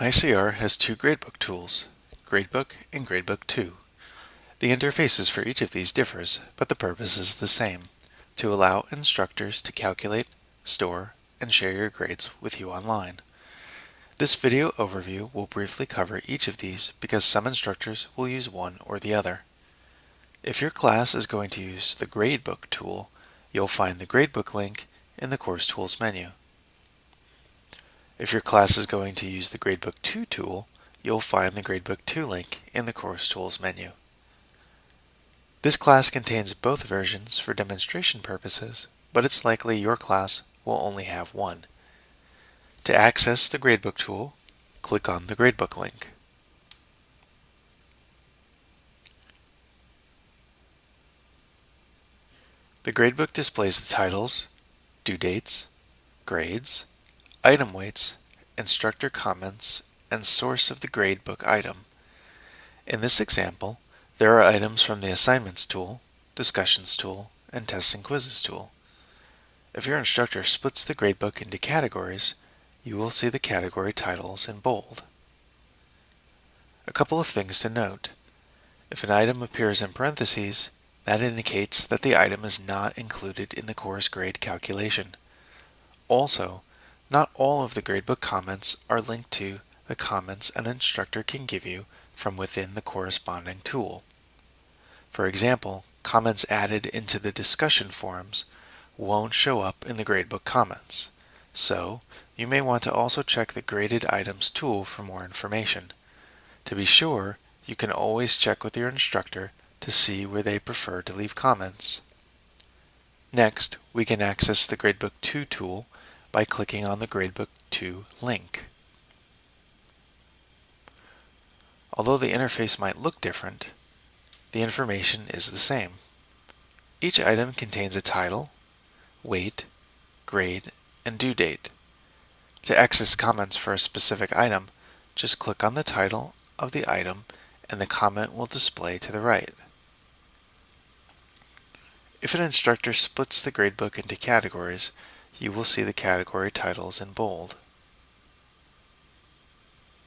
MyCR has two gradebook tools, Gradebook and Gradebook 2. The interfaces for each of these differs, but the purpose is the same, to allow instructors to calculate, store, and share your grades with you online. This video overview will briefly cover each of these because some instructors will use one or the other. If your class is going to use the Gradebook tool, you'll find the Gradebook link in the Course Tools menu. If your class is going to use the Gradebook 2 tool, you'll find the Gradebook 2 link in the Course Tools menu. This class contains both versions for demonstration purposes, but it's likely your class will only have one. To access the Gradebook tool, click on the Gradebook link. The Gradebook displays the titles, due dates, grades, item weights, instructor comments, and source of the gradebook item. In this example, there are items from the Assignments tool, Discussions tool, and Tests and Quizzes tool. If your instructor splits the gradebook into categories, you will see the category titles in bold. A couple of things to note. If an item appears in parentheses, that indicates that the item is not included in the course grade calculation. Also, not all of the gradebook comments are linked to the comments an instructor can give you from within the corresponding tool. For example, comments added into the discussion forums won't show up in the gradebook comments. So, you may want to also check the Graded Items tool for more information. To be sure, you can always check with your instructor to see where they prefer to leave comments. Next, we can access the Gradebook 2 tool by clicking on the Gradebook 2 link. Although the interface might look different, the information is the same. Each item contains a title, weight, grade, and due date. To access comments for a specific item, just click on the title of the item and the comment will display to the right. If an instructor splits the gradebook into categories, you will see the category titles in bold.